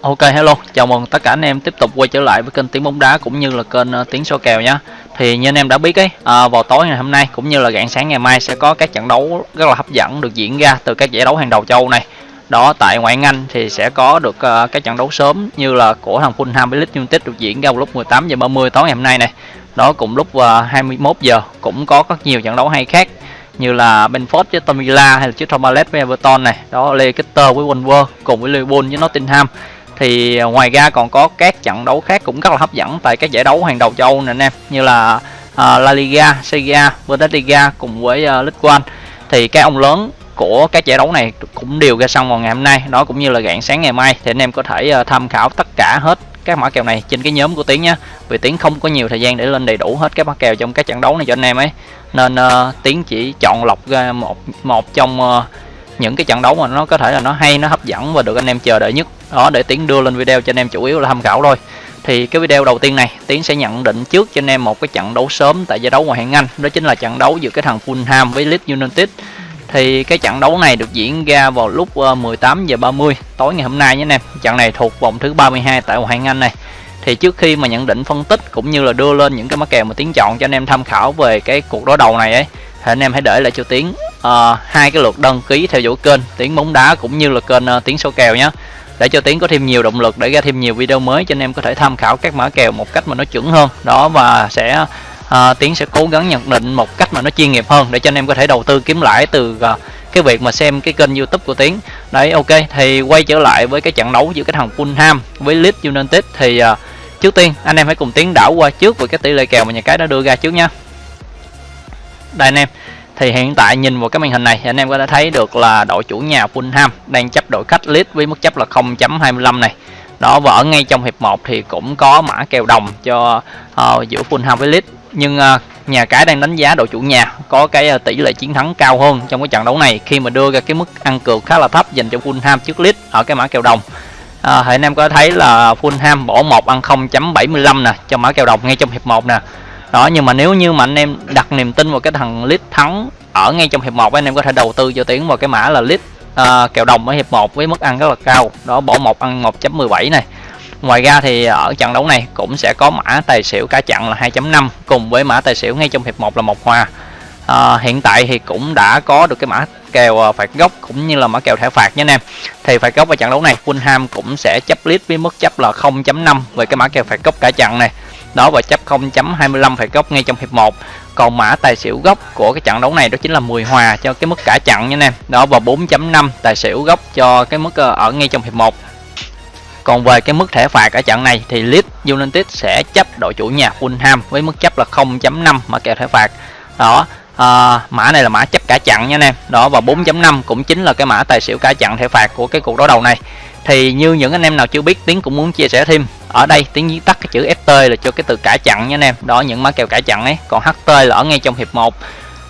Ok hello, chào mừng tất cả anh em tiếp tục quay trở lại với kênh tiếng bóng đá cũng như là kênh uh, tiếng số kèo nhé. Thì như anh em đã biết ấy, à, vào tối ngày hôm nay cũng như là rạng sáng ngày mai sẽ có các trận đấu rất là hấp dẫn được diễn ra từ các giải đấu hàng đầu châu này. Đó tại ngoại hạng Anh thì sẽ có được uh, các trận đấu sớm như là của thằng Fulham với Leeds United được diễn ra vào lúc 18 giờ 30 tối ngày hôm nay này. Đó cùng lúc uh, 21 giờ cũng có rất nhiều trận đấu hay khác như là Benford với Aston Villa hay là chiếc Palace với Everton này, đó Leicester với Wolves cùng với Liverpool với Nottingham thì à, ngoài ra còn có các trận đấu khác cũng rất là hấp dẫn tại các giải đấu hàng đầu châu Âu nè anh em như là uh, La Liga, Serie A, Bundesliga cùng với à, uh, League One thì các ông lớn của các giải đấu này cũng đều ra xong vào ngày hôm nay đó cũng như là rạng sáng ngày mai thì anh em có thể uh, tham khảo tất cả hết các mã kèo này trên cái nhóm của tiến nhé vì tiến không có nhiều thời gian để lên đầy đủ hết các mã kèo trong các trận đấu này cho anh em ấy. Nên uh, tiến chỉ chọn lọc ra một một trong uh, những cái trận đấu mà nó có thể là nó hay, nó hấp dẫn và được anh em chờ đợi nhất. Đó, để tiến đưa lên video cho anh em chủ yếu là tham khảo thôi. Thì cái video đầu tiên này, tiến sẽ nhận định trước cho anh em một cái trận đấu sớm tại giải đấu ngoại hạng anh. Đó chính là trận đấu giữa cái thằng Fulham với Leeds United. Thì cái trận đấu này được diễn ra vào lúc ờ, 18 giờ 30 tối ngày hôm nay nhé anh em. Trận này thuộc vòng thứ 32 tại ngoại hạng anh này. Thì trước khi mà nhận định phân tích cũng như là đưa lên những cái mã kèo mà tiến chọn cho anh em tham khảo về cái cuộc đối đầu này ấy thì anh em hãy để lại cho tiến uh, hai cái lượt đăng ký theo dõi kênh tiến bóng đá cũng như là kênh uh, tiến số kèo nhé để cho tiến có thêm nhiều động lực để ra thêm nhiều video mới cho anh em có thể tham khảo các mã kèo một cách mà nó chuẩn hơn. Đó và sẽ uh, tiến sẽ cố gắng nhận định một cách mà nó chuyên nghiệp hơn để cho anh em có thể đầu tư kiếm lãi từ uh, cái việc mà xem cái kênh youtube của tiến. Đấy ok thì quay trở lại với cái trận đấu giữa cái thằng Fulham với Leeds United thì uh, trước tiên anh em hãy cùng tiến đảo qua trước về cái tỷ lệ kèo mà nhà cái đã đưa ra trước nha đây anh em. Thì hiện tại nhìn vào cái màn hình này anh em có thể thấy được là đội chủ nhà Fulham đang chấp đội khách Leeds với mức chấp là 0.25 này. Đó và ở ngay trong hiệp 1 thì cũng có mã kèo đồng cho uh, giữa Fulham với Leeds. Nhưng uh, nhà cái đang đánh giá đội chủ nhà có cái uh, tỷ lệ chiến thắng cao hơn trong cái trận đấu này khi mà đưa ra cái mức ăn cược khá là thấp dành cho Fulham trước Leeds ở cái mã kèo đồng. À, thì anh em có thấy là Fulham bỏ một ăn 0.75 nè cho mã kèo đồng ngay trong hiệp 1 nè đó nhưng mà nếu như mà anh em đặt niềm tin vào cái thằng lít thắng ở ngay trong hiệp 1 anh em có thể đầu tư cho tiến vào cái mã là lít à, uh, kèo đồng ở hiệp 1 với mức ăn rất là cao. Đó bỏ một ăn 1.17 này. Ngoài ra thì ở trận đấu này cũng sẽ có mã tài xỉu cá chặn là 2.5 cùng với mã tài xỉu ngay trong hiệp 1 là một hòa. À, hiện tại thì cũng đã có được cái mã kèo à, phạt góc cũng như là mã kèo thẻ phạt nha anh em. Thì phạt góc ở trận đấu này Fulham cũng sẽ chấp lít với mức chấp là 0.5 về cái mã kèo phạt góc cả trận này đó và chấp 0.25 phải góc ngay trong hiệp 1 còn mã tài xỉu góc của cái trận đấu này đó chính là 10 hòa cho cái mức cả trận nha anh em đó và 4.5 tài xỉu góc cho cái mức ờ, ở ngay trong hiệp 1 còn về cái mức thẻ phạt ở trận này thì Leeds United sẽ chấp đội chủ nhà Fulham với mức chấp là 0.5 mã kèo thẻ phạt. Đó à, mã này là mã chấp cả chặn nha anh em đó và 4.5 cũng chính là cái mã tài xỉu cả chặn thẻ phạt của cái cuộc đối đầu này. Thì như những anh em nào chưa biết tiến cũng muốn chia sẻ thêm ở đây tiếng viết tắt cái chữ ft là cho cái từ cả chặn nha anh em. Đó những mã kèo cả chặn ấy. Còn ht là ở ngay trong hiệp 1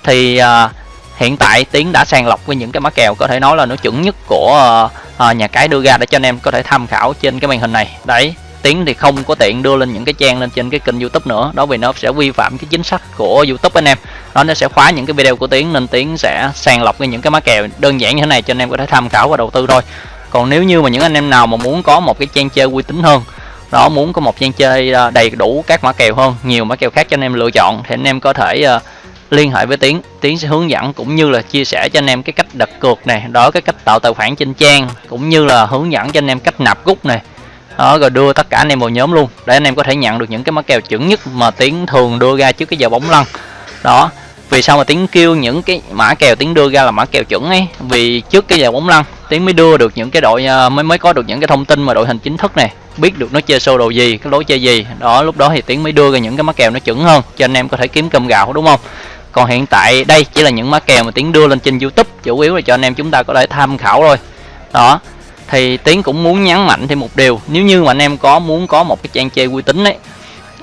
thì uh, hiện tại tiến đã sàng lọc với những cái mã kèo có thể nói là nó chuẩn nhất của uh, nhà cái đưa ra để cho anh em có thể tham khảo trên cái màn hình này. Đấy tiến thì không có tiện đưa lên những cái trang lên trên cái kênh youtube nữa. Đó vì nó sẽ vi phạm cái chính sách của youtube anh em. Đó nó sẽ khóa những cái video của tiến nên tiến sẽ sàng lọc những cái mã kèo đơn giản như thế này cho anh em có thể tham khảo và đầu tư thôi. Còn nếu như mà những anh em nào mà muốn có một cái trang chơi uy tín hơn đó, muốn có một trang chơi ờ, đầy đủ các mã kèo hơn, nhiều mã kèo khác cho anh em lựa chọn, thì anh em có thể ờ, liên hệ với tiến. Tiến sẽ hướng dẫn cũng như là chia sẻ cho anh em cái cách đặt cược này, đó, cái cách tạo tài khoản trên trang, cũng như là hướng dẫn cho anh em cách nạp rút này. Đó, rồi đưa tất cả anh em vào nhóm luôn, để anh em có thể nhận được những cái mã kèo chuẩn nhất mà tiến thường đưa ra trước cái giờ bóng lăn. Đó, vì sao mà tiến kêu những cái mã kèo tiến đưa ra là mã kèo chuẩn ấy? Vì trước cái giờ bóng lăn, tiến mới đưa được những cái đội ờ, mới mới có được những cái thông tin mà đội hình chính thức này biết được nó chơi sâu đồ gì cái lối chơi gì. Đó lúc đó thì tiến mới đưa ra những cái mã kèo nó chuẩn hơn cho anh em có thể kiếm cơm gạo đúng không? Còn hiện tại đây chỉ là những mã kèo mà tiến đưa lên trên youtube chủ yếu là cho anh em chúng ta có thể tham khảo thôi. Đó thì tiến cũng muốn nhấn mạnh thêm một điều nếu như mà anh em có muốn có một cái trang chơi uy tín đấy,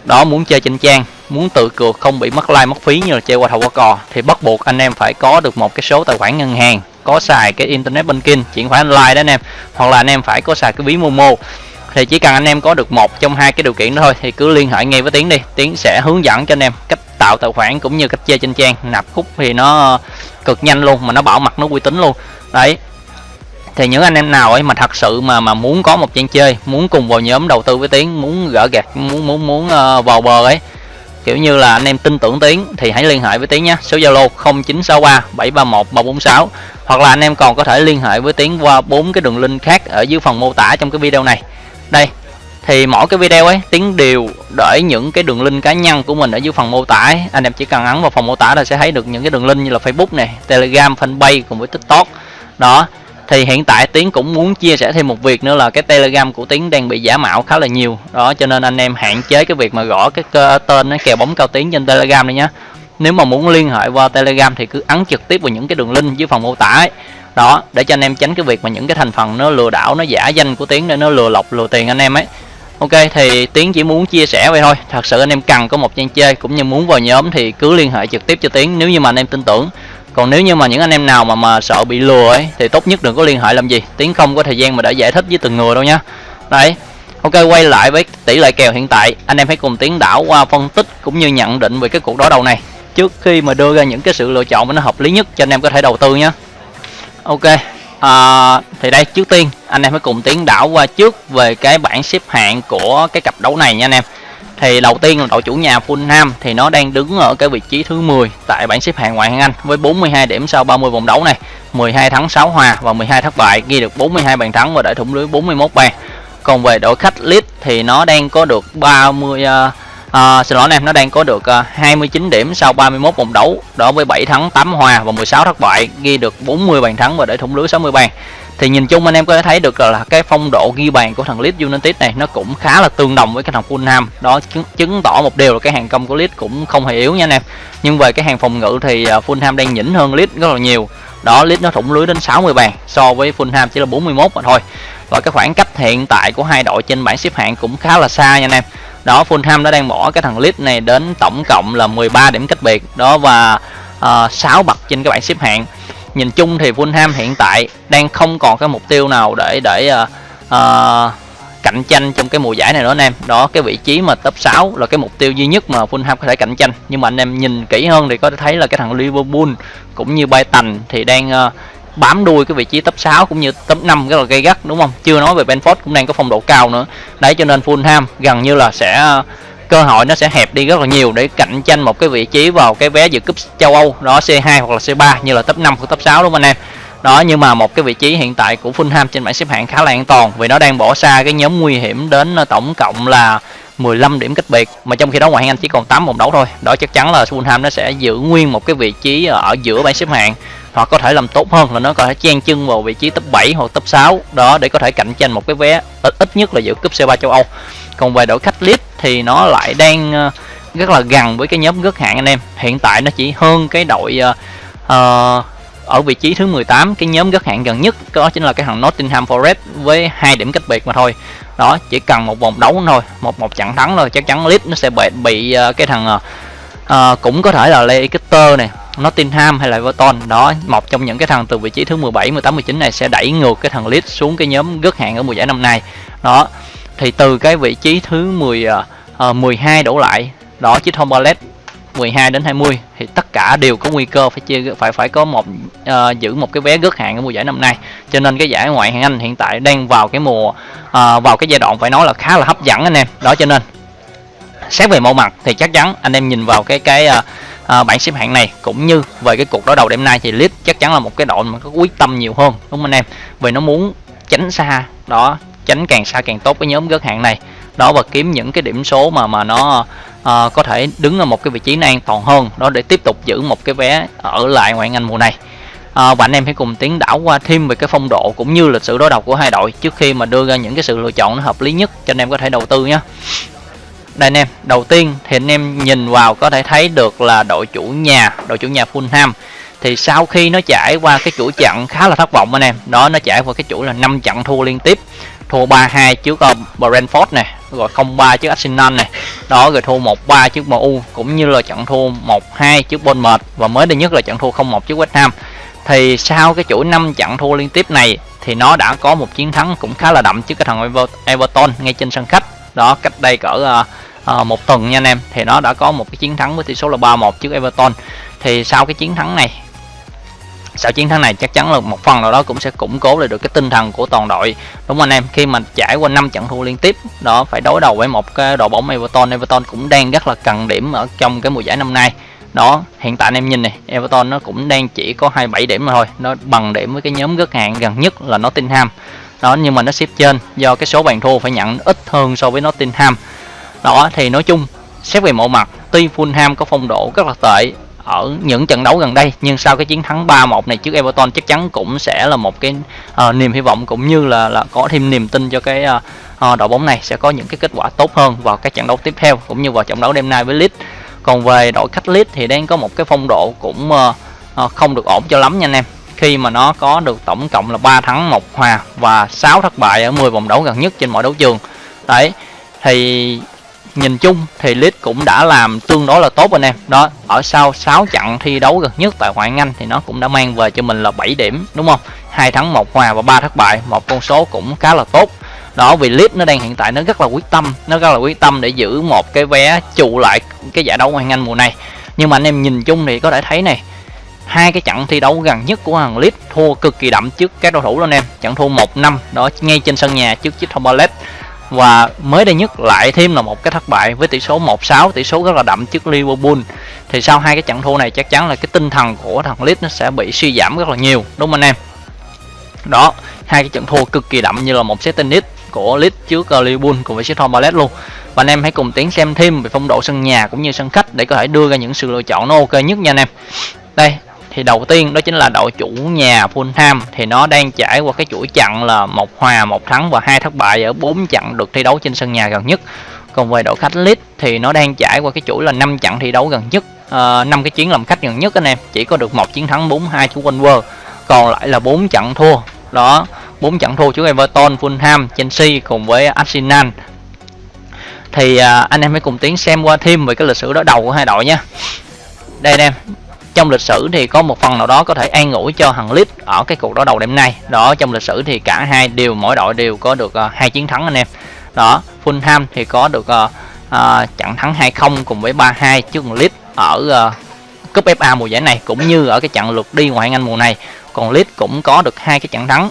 đó muốn chơi trên trang muốn tự cược không bị mất like mất phí như là chơi qua thầu qua cò thì bắt buộc anh em phải có được một cái số tài khoản ngân hàng có xài cái internet banking chuyển khoản online đó anh em hoặc là anh em phải có xài cái ví momo thì chỉ cần anh em có được một trong hai cái điều kiện đó thôi thì cứ liên hệ ngay với tiến đi. Tiến sẽ hướng dẫn cho anh em cách tạo tài khoản cũng như cách chơi trên trang. Nạp khúc thì nó cực nhanh luôn mà nó bảo mật nó uy tín luôn. Đấy. Thì những anh em nào ấy mà thật sự mà mà muốn có một trang chơi muốn cùng vào nhóm đầu tư với tiến muốn gỡ gạt muốn muốn muốn uh, vào bờ ấy kiểu như là anh em tin tưởng tiến thì hãy liên hệ với tiến nhé số zalo 0963 731 346 hoặc là anh em còn có thể liên hệ với tiến qua bốn cái đường link khác ở dưới phần mô tả trong cái video này đây, thì mỗi cái video ấy, tiến đều để những cái đường link cá nhân của mình ở dưới phần mô tả ấy. anh em chỉ cần ấn vào phần mô tả là sẽ thấy được những cái đường link như là facebook này, telegram, fanpage cùng với tiktok. Đó, thì hiện tại tiến cũng muốn chia sẻ thêm một việc nữa là cái telegram của tiến đang bị giả mạo khá là nhiều. Đó, cho nên anh em hạn chế cái việc mà gõ cái tên nó kèo bóng cao tiến trên telegram này nhé nếu mà muốn liên hệ qua telegram thì cứ ấn trực tiếp vào những cái đường link dưới phần mô tả ấy đó, để cho anh em tránh cái việc mà những cái thành phần nó lừa đảo, nó giả danh của tiến để nó lừa lọc, lừa tiền anh em ấy. Ok, thì tiến chỉ muốn chia sẻ vậy thôi. Thật sự anh em cần có một trang chơi, cũng như muốn vào nhóm thì cứ liên hệ trực tiếp cho tiến, nếu như mà anh em tin tưởng. Còn nếu như mà những anh em nào mà mà sợ bị lừa ấy, thì tốt nhất đừng có liên hệ làm gì. Tiến không có thời gian mà để giải thích với từng người đâu nhá đấy. Ok, quay lại với tỷ lệ kèo hiện tại. Anh em hãy cùng tiến đảo qua phân tích cũng như nhận định về cái cuộc đối đầu này. Trước khi mà đưa ra những cái sự lựa chọn mà nó hợp lý nhất cho anh em có thể đầu tư nhé ok à, thì đây trước tiên anh em hãy cùng tiến đảo qua trước về cái bảng xếp hạng của cái cặp đấu này nha anh em. Thì đầu tiên là đội chủ nhà Fulham thì nó đang đứng ở cái vị trí thứ 10 tại bảng xếp hạng ngoại hạng Anh với 42 điểm sau 30 vòng đấu này 12 thắng 6 hòa và 12 thất bại ghi được 42 bàn thắng và để thủng lưới 41 bàn. Còn về đội khách Leeds thì nó đang có được 30 uh, à, xin lỗi anh em nó đang có được ờ, 29 điểm sau 31 vòng đấu đó với 7 thắng 8 hòa và 16 thất bại ghi được 40 bàn thắng và để thủng lưới 60 bàn. Thì nhìn chung anh em có thể thấy được là cái phong độ ghi bàn của thằng Leeds United này nó cũng khá là tương đồng với cái thằng Fulham. Đó chứng, chứng tỏ một điều là cái hàng công của Leeds cũng không hề yếu nha anh em. Nhưng về cái hàng phòng ngự thì ờ, Fulham đang nhỉnh hơn Leeds rất là nhiều. Đó Leeds nó thủng lưới đến 60 bàn so với Fulham chỉ là 41 mà thôi. Và cái khoảng cách hiện tại của hai đội trên bảng xếp hạng cũng khá là xa nha anh em đó Fulham đã đang bỏ cái thằng Leeds này đến tổng cộng là 13 điểm cách biệt. Đó và ờ, uh, 6 bậc trên cái bảng xếp hạng. Nhìn chung thì Fulham hiện tại đang không còn cái mục tiêu nào để để uh, uh, cạnh tranh trong cái mùa giải này nữa anh em. Đó cái vị trí mà top 6 là cái mục tiêu duy nhất mà Fulham có thể cạnh tranh. Nhưng mà anh em nhìn kỹ hơn thì có thể thấy là cái thằng Liverpool cũng như Brighton thì đang uh, bám đuôi cái vị trí top 6 cũng như top 5 rất là gây gắt, đúng không? Chưa nói về Benford cũng đang có phong độ cao nữa. Đấy, cho nên Fulham gần như là sẽ, cơ hội nó sẽ hẹp đi rất là nhiều để cạnh tranh một cái vị trí vào cái vé dự cúp châu Âu, đó C2 hoặc là C3 như là top 5 hoặc top 6 đúng không anh em? Đó, nhưng mà một cái vị trí hiện tại của Fulham trên bảng xếp hạng khá là an toàn vì nó đang bỏ xa cái nhóm nguy hiểm đến ờ, tổng cộng là 15 điểm cách biệt. Mà trong khi đó ngoại hạng Anh chỉ còn 8 vòng đấu thôi. Đó, chắc chắn là Fulham nó sẽ giữ nguyên một cái vị trí ờ, ở giữa bảng xếp hạng hoặc có thể làm tốt hơn là nó có thể chen chân vào vị trí top 7 hoặc top 6 đó để có thể cạnh tranh một cái vé ít, ít nhất là dự cúp C3 châu Âu. Còn về đội khách Leeds thì nó lại đang ờ, rất là gần với cái nhóm gớt hạng anh em. Hiện tại nó chỉ hơn cái đội uh, ở vị trí thứ 18 cái nhóm gớt hạng gần nhất. Đó chính là cái thằng Nottingham Forest với hai điểm cách biệt mà thôi. Đó chỉ cần một vòng đấu thôi một một trận thắng thôi. Chắc chắn Leeds nó sẽ bị bị uh, cái thằng uh, cũng có thể là Leicester này Nottingham hay là Everton. Đó một trong những cái thằng từ vị trí thứ 17 18 19 này sẽ đẩy ngược cái thằng Leeds xuống cái nhóm gớt hạng ở mùa giải năm nay. Đó thì từ cái vị trí thứ 10 uh, 12 đổ lại đó chiếc Tom Ballet 12 đến 20 thì tất cả đều có nguy cơ phải chia phải phải có một uh, giữ một cái vé gớt hạng ở mùa giải năm nay. Cho nên cái giải ngoại hạng Anh hiện tại đang vào cái mùa uh, vào cái giai đoạn phải nói là khá là hấp dẫn anh em. Đó cho nên xét về mẫu mặt thì chắc chắn anh em nhìn vào cái cái uh, À, uh, bảng xếp hạng này cũng như về cái cuộc đối đầu đêm nay thì Leeds chắc chắn là một cái đội mà có quyết tâm nhiều hơn đúng không anh em? Vì nó muốn tránh xa đó tránh càng xa càng tốt cái nhóm gớt hạng này. Đó và kiếm những cái điểm số mà mà nó uh, có thể đứng ở một cái vị trí an toàn hơn đó để tiếp tục giữ một cái vé ở lại ngoại hạng Anh mùa này. À, và anh em hãy cùng tiến đảo qua thêm về cái phong độ cũng như lịch sử đối đầu của hai đội trước khi mà đưa ra những cái sự lựa chọn nó hợp lý nhất cho anh em có thể đầu tư nhé đây anh em đầu tiên thì anh em nhìn vào có thể thấy được là đội chủ nhà đội chủ nhà Fulham. Thì sau khi nó trải qua cái chuỗi trận khá là thất vọng anh em đó nó trải qua cái chuỗi là 5 trận thua liên tiếp. Thua 3-2 trước uh, Brentford này rồi 0-3 trước Arsenal này. Đó rồi thua 1-3 trước MU cũng như là trận thua 1-2 trước Bournemouth và mới đây nhất là trận thua 0-1 trước West Ham. Thì sau cái chuỗi 5 trận thua liên tiếp này thì nó đã có một chiến thắng cũng khá là đậm trước cái thằng Everton ngay trên sân khách. Đó cách đây cỡ uh, Ờ, một tuần nha anh em. Thì nó đã có một cái chiến thắng với tỷ số là 3-1 trước Everton. Thì sau cái chiến thắng này, sau chiến thắng này chắc chắn là một phần nào đó cũng sẽ củng cố lại được cái tinh thần của toàn đội. Đúng anh em? Khi mà trải qua 5 trận thua liên tiếp, đó, phải đối đầu với một cái đội bóng Everton. Everton cũng đang rất là cần điểm ở trong cái mùa giải năm nay. Đó, hiện tại anh em nhìn này, Everton nó cũng đang chỉ có 27 điểm mà thôi. Nó bằng điểm với cái nhóm gất hạng gần nhất là Nottingham. Đó, nhưng mà nó xếp trên do cái số bàn thua phải nhận ít hơn so với Nottingham đó thì nói chung xét về mọi mặt tuy Fulham có phong độ rất là tệ ở những trận đấu gần đây nhưng sau cái chiến thắng 3-1 này trước Everton chắc chắn cũng sẽ là một cái uh, niềm hy vọng cũng như là là có thêm niềm tin cho cái uh, uh, đội bóng này sẽ có những cái kết quả tốt hơn vào các trận đấu tiếp theo cũng như vào trận đấu đêm nay với Leeds. Còn về đội khách Leeds thì đang có một cái phong độ cũng uh, uh, không được ổn cho lắm nha anh em. Khi mà nó có được tổng cộng là 3 thắng một hòa và 6 thất bại ở 10 vòng đấu gần nhất trên mọi đấu trường. Đấy thì nhìn chung thì Leeds cũng đã làm tương đối là tốt anh em. Đó, ở sau 6 trận thi đấu gần nhất tại ngoại Anh thì nó cũng đã mang về cho mình là 7 điểm, đúng không? Hai thắng một hòa và ba thất bại, một con số cũng khá là tốt. Đó, vì Leeds nó đang hiện tại nó rất là quyết tâm, nó rất là quyết tâm để giữ một cái vé trụ lại cái giải đấu ngoại Anh mùa này. Nhưng mà anh em nhìn chung thì có thể thấy này, hai cái trận thi đấu gần nhất của thằng Leeds thua cực kỳ đậm trước các đối thủ luôn em. Trận thua một năm, đó, ngay trên sân nhà trước chiếc Palace và mới đây nhất lại thêm là một cái thất bại với tỷ số 1-6 tỷ số rất là đậm trước Liverpool. Thì sau hai cái trận thua này chắc chắn là cái tinh thần của thằng Leeds nó sẽ bị suy giảm rất là nhiều, đúng không anh em? Đó, hai cái trận thua cực kỳ đậm như là một set tennis của Leeds trước ờ, Liverpool cùng với Crystal Palace luôn. Và anh em hãy cùng tiến xem thêm về phong độ sân nhà cũng như sân khách để có thể đưa ra những sự lựa chọn nó ok nhất nha anh em. Đây thì đầu tiên đó chính là đội chủ nhà Fulham. Thì nó đang trải qua cái chuỗi trận là một hòa một thắng và hai thất bại ở bốn trận được thi đấu trên sân nhà gần nhất. Còn về đội khách Leeds thì nó đang trải qua cái chuỗi là 5 trận thi đấu gần nhất ờ, năm uh, cái chuyến làm khách gần nhất anh em. Chỉ có được một chiến thắng 4-2 trước Wolver còn lại là bốn trận thua. Đó bốn trận thua trước Everton, Fulham, Chelsea cùng với Arsenal. Thì uh, anh em hãy cùng tiến xem qua thêm về cái lịch sử đối đầu của hai đội nhé. Đây anh em trong lịch sử thì có một phần nào đó có thể an ủi cho thằng Leeds ở cái cuộc đối đầu đêm nay. Đó trong lịch sử thì cả hai đều mỗi đội đều có được uh, hai chiến thắng anh em. Đó Fulham thì có được uh, uh, trận thắng 2-0 cùng với 3-2 trước Leeds ở uh, cúp FA mùa giải này cũng như ở cái trận lượt đi ngoại hạng Anh mùa này. Còn Leeds cũng có được hai cái trận thắng.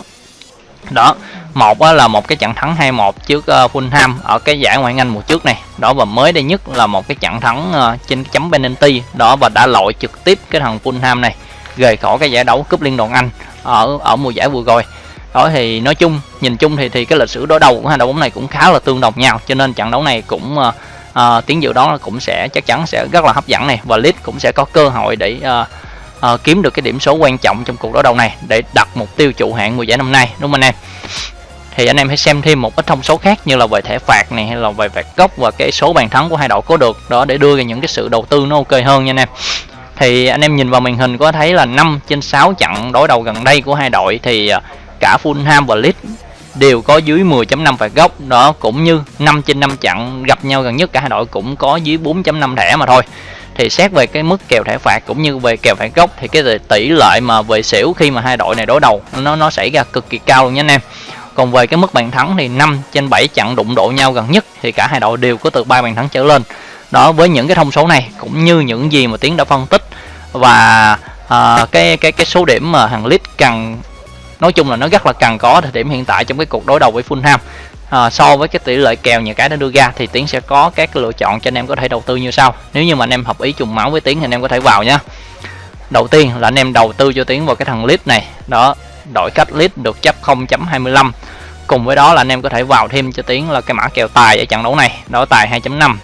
Đó một là một cái trận thắng 2-1 trước ờ, Fulham ở cái giải ngoại hạng Anh mùa trước này. Đó và mới đây nhất là một cái trận thắng ờ, trên chấm penalty. Đó và đã loại trực tiếp cái thằng Fulham này rời khỏi cái giải đấu cúp liên đoàn Anh ở ở mùa giải vừa rồi. Đó thì nói chung nhìn chung thì thì cái lịch sử đối đầu của hai đội bóng này cũng khá là tương đồng nhau. Cho nên trận đấu này cũng ờ, uh, uh, tiếng dự đó cũng sẽ chắc chắn sẽ rất là hấp dẫn này và Leeds cũng sẽ có cơ hội để uh, uh, kiếm được cái điểm số quan trọng trong cuộc đối đầu này để đặt mục tiêu trụ hạng mùa giải năm nay đúng không anh em? Thì anh em hãy xem thêm một ít thông số khác như là về thẻ phạt này, hay là về phạt góc và cái số bàn thắng của hai đội có được. Đó, để đưa ra những cái sự đầu tư nó ok hơn nha anh em. Thì anh em nhìn vào màn hình có thấy là 5 trên 6 trận đối đầu gần đây của hai đội thì à, cả Fulham và Leeds đều có dưới 10.5 phạt góc đó, cũng như 5 trên 5 trận gặp nhau gần nhất cả hai đội cũng có dưới 4.5 thẻ mà thôi. Thì xét về cái mức kèo thẻ phạt cũng như về kèo phạt góc thì cái tỷ lệ mà về xỉu khi mà hai đội này đối đầu, nó nó xảy ra cực kỳ cao luôn nha anh em còn về cái mức bàn thắng thì 5 trên 7 trận đụng độ nhau gần nhất thì cả hai đội đều có từ ba bàn thắng trở lên. Đó với những cái thông số này cũng như những gì mà tiến đã phân tích và à, cái cái cái số điểm mà hàng lít cần nói chung là nó rất là cần có thời điểm hiện tại trong cái cuộc đối đầu với Fulham. À, so với cái tỷ lệ kèo những cái đã đưa ra thì tiến sẽ có các lựa chọn cho anh em có thể đầu tư như sau. Nếu như mà anh em hợp ý trùng máu với tiến thì anh em có thể vào nhé đầu tiên là anh em đầu tư cho tiến vào cái thằng lít này. Đó đổi cách lít được chấp 0.25 cùng với đó là anh em có thể vào thêm cho tiếng là cái mã kèo tài ở trận đấu này đó tài 2.5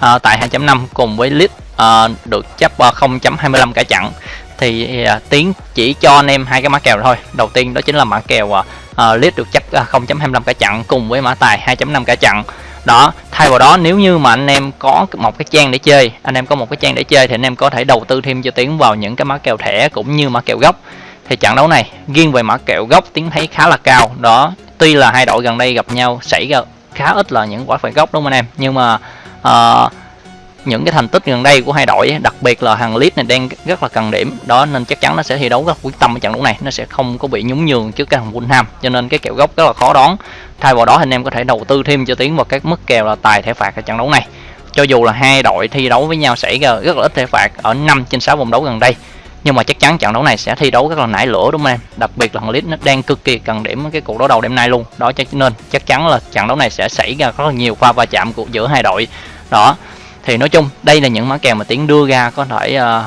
à, tài 2.5 cùng với lít à, được chấp à, 0.25 cả trận. Thì à, tiến chỉ cho anh em hai cái mã kèo thôi. Đầu tiên đó chính là mã kèo à, à được chấp à, 0.25 cả trận cùng với mã tài 2.5 cả trận. Đó thay vào đó nếu như mà anh em có một cái trang để chơi anh em có một cái trang để chơi thì anh em có thể đầu tư thêm cho tiến vào những cái mã kèo thẻ cũng như mã kèo gốc thì trận đấu này riêng về mã kèo gốc tiến thấy khá là cao. Đó tuy là hai đội gần đây gặp nhau xảy ra khá ít là những quả phạt góc đúng không anh em? Nhưng mà uh, những cái thành tích gần đây của hai đội đặc biệt là hàng lít này đang rất là cần điểm. Đó nên chắc chắn nó sẽ thi đấu rất quyết tâm ở trận đấu này. Nó sẽ không có bị nhún nhường trước cái thằng Fulham cho nên cái kèo gốc rất là khó đón thay vào đó anh em có thể đầu tư thêm cho tiến vào các mức kèo là tài thẻ phạt ở trận đấu này. Cho dù là hai đội thi đấu với nhau xảy ra rất là ít thẻ phạt ở 5 trên 6 vòng đấu gần đây nhưng mà chắc chắn trận đấu này sẽ thi đấu rất là nảy lửa đúng không em? Đặc biệt là thằng Leeds nó đang cực kỳ cần điểm cái cuộc đối đầu đêm nay luôn. Đó cho nên chắc chắn là trận đấu này sẽ xảy ra rất là nhiều pha va chạm của giữa hai đội. Đó thì nói chung đây là những mã kèo mà tiến đưa ra có thể uh,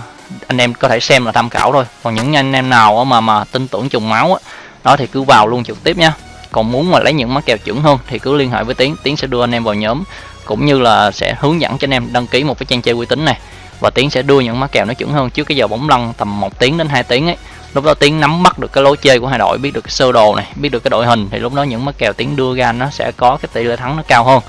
anh em có thể xem là tham khảo thôi. Còn những anh em nào mà mà tin tưởng trùng máu đó thì cứ vào luôn trực tiếp nha. Còn muốn mà lấy những mã kèo chuẩn hơn thì cứ liên hệ với tiến tiến sẽ đưa anh em vào nhóm cũng như là sẽ hướng dẫn cho anh em đăng ký một cái trang chơi uy tín này và tiến sẽ đưa những má kèo nó chuẩn hơn trước cái giờ bóng lăn tầm 1 tiếng đến 2 tiếng ấy. Lúc đó tiến nắm bắt được cái lối chơi của hai đội biết được cái sơ đồ này biết được cái đội hình thì lúc đó những má kèo tiến đưa ra nó sẽ có cái tỷ lệ thắng nó cao hơn.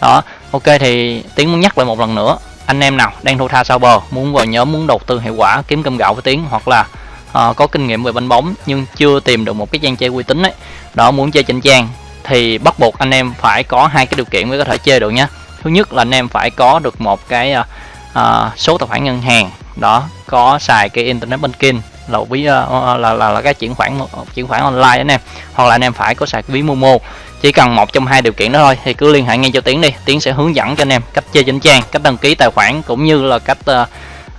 Đó ok thì tiến muốn nhắc lại một lần nữa anh em nào đang thua tha sau bờ muốn vào nhóm muốn đầu tư hiệu quả kiếm cơm gạo với tiến hoặc là uh, có kinh nghiệm về banh bóng nhưng chưa tìm được một cái trang chơi uy tín ấy đó muốn chơi chỉnh trang thì bắt buộc anh em phải có hai cái điều kiện mới có thể chơi được nhé thứ nhất là anh em phải có được một cái uh, uh, số tài khoản ngân hàng. Đó có xài cái internet banking là ví uh, là, là là cái chuyển khoản chuyển khoản online anh em. Hoặc là anh em phải có xài ví momo. Chỉ cần một trong hai điều kiện đó thôi thì cứ liên hệ ngay cho tiến đi. Tiến sẽ hướng dẫn cho anh em cách chơi trên trang cách đăng ký tài khoản cũng như là cách uh,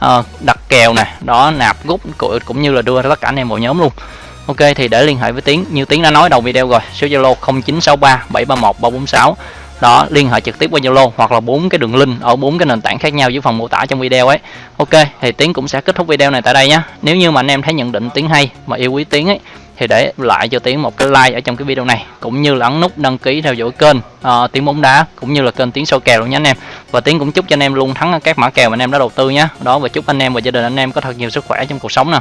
uh, đặt kèo nè đó nạp rút cũng như là đưa tất cả anh em vào nhóm luôn. Ok thì để liên hệ với tiến. Như tiến đã nói đầu video rồi số zalo 0963 731 346 đó liên hệ trực tiếp qua zalo hoặc là bốn cái đường link ở bốn cái nền tảng khác nhau dưới phần mô tả trong video ấy. Ok thì tiến cũng sẽ kết thúc video này tại đây nhé nếu như mà anh em thấy nhận định tiến hay mà yêu quý tiến ấy thì để lại cho tiến một cái like ở trong cái video này cũng như là ấn nút đăng ký theo dõi kênh uh, tiến bóng đá cũng như là kênh tiến sâu kèo luôn nhé anh em. Và tiến cũng chúc cho anh em luôn thắng các mã kèo mà anh em đã đầu tư nhé đó và chúc anh em và gia đình anh em có thật nhiều sức khỏe trong cuộc sống nè.